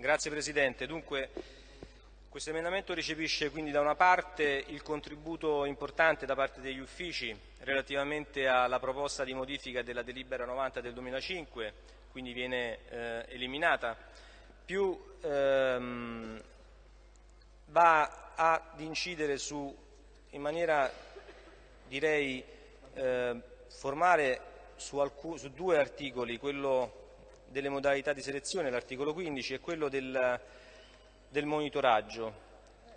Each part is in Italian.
Grazie Presidente. Dunque, questo emendamento recepisce quindi da una parte il contributo importante da parte degli uffici relativamente alla proposta di modifica della delibera 90 del 2005, quindi viene eh, eliminata, più ehm, va ad incidere su, in maniera direi eh, formale su, su due articoli, quello delle modalità di selezione, l'articolo 15, e quello del, del monitoraggio.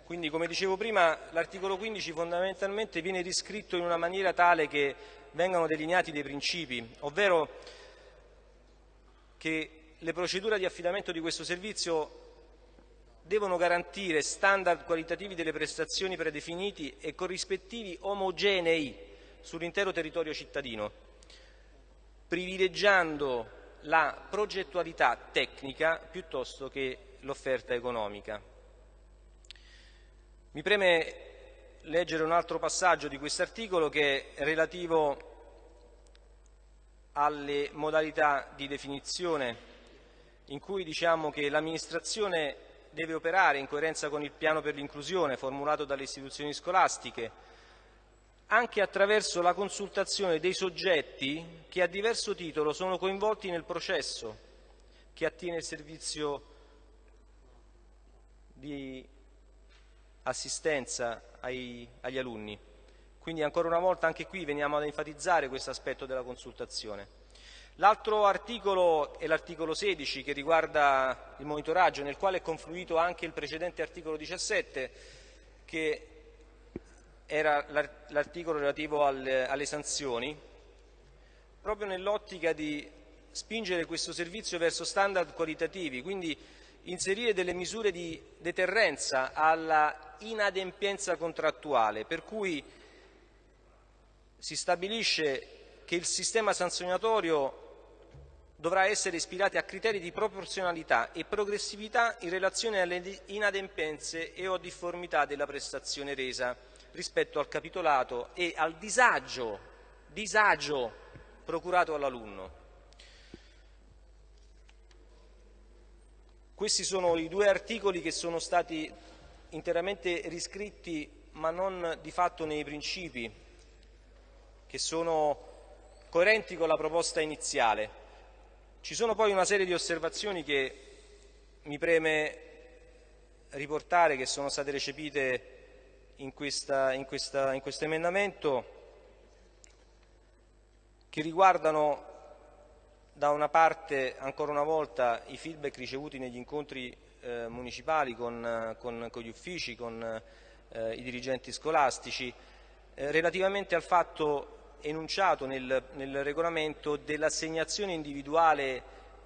Quindi, come dicevo prima, l'articolo 15 fondamentalmente viene riscritto in una maniera tale che vengano delineati dei principi, ovvero che le procedure di affidamento di questo servizio devono garantire standard qualitativi delle prestazioni predefiniti e corrispettivi omogenei sull'intero territorio cittadino, privilegiando la progettualità tecnica piuttosto che l'offerta economica. Mi preme leggere un altro passaggio di questo articolo che è relativo alle modalità di definizione in cui diciamo che l'amministrazione deve operare in coerenza con il piano per l'inclusione formulato dalle istituzioni scolastiche anche attraverso la consultazione dei soggetti che a diverso titolo sono coinvolti nel processo che attiene il servizio di assistenza ai, agli alunni. Quindi ancora una volta anche qui veniamo ad enfatizzare questo aspetto della consultazione. L'altro articolo è l'articolo 16 che riguarda il monitoraggio nel quale è confluito anche il precedente articolo 17 che era l'articolo relativo alle, sanzioni, proprio nell'ottica di spingere questo servizio verso standard qualitativi, quindi inserire delle misure di deterrenza alla inadempienza contrattuale, per cui si stabilisce che il sistema sanzionatorio dovrà essere ispirato a criteri di proporzionalità e progressività in relazione alle inadempienze e o difformità della prestazione resa rispetto al capitolato e al disagio, disagio procurato all'alunno. Questi sono i due articoli che sono stati interamente riscritti ma non di fatto nei principi che sono coerenti con la proposta iniziale. Ci sono poi una serie di osservazioni che mi preme riportare che sono state recepite in, questo emendamento che riguardano da una parte ancora una volta i feedback ricevuti negli incontri eh, municipali con, con, con, gli uffici, con eh, i dirigenti scolastici, eh, relativamente al fatto enunciato nel, nel regolamento dell'assegnazione individuale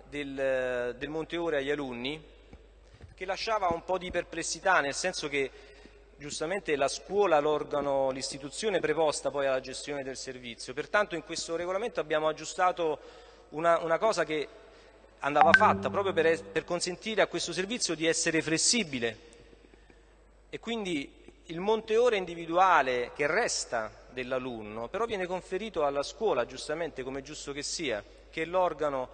del, del Monte Ore agli alunni, che lasciava un po' di perplessità, nel senso che giustamente la scuola l'organo, l'istituzione preposta poi alla gestione del servizio. Pertanto in questo regolamento abbiamo aggiustato una, una cosa che andava fatta proprio per, per consentire a questo servizio di essere flessibile e quindi il monte ore individuale che resta dell'alunno però viene conferito alla scuola, giustamente come giusto che sia, che è l'organo,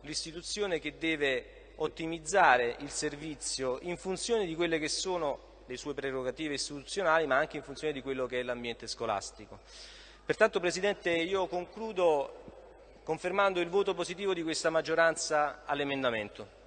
l'istituzione che deve ottimizzare il servizio in funzione di quelle che sono le sue prerogative istituzionali, ma anche in funzione di quello che è l'ambiente scolastico. Pertanto, Presidente, io concludo confermando il voto positivo di questa maggioranza all'emendamento.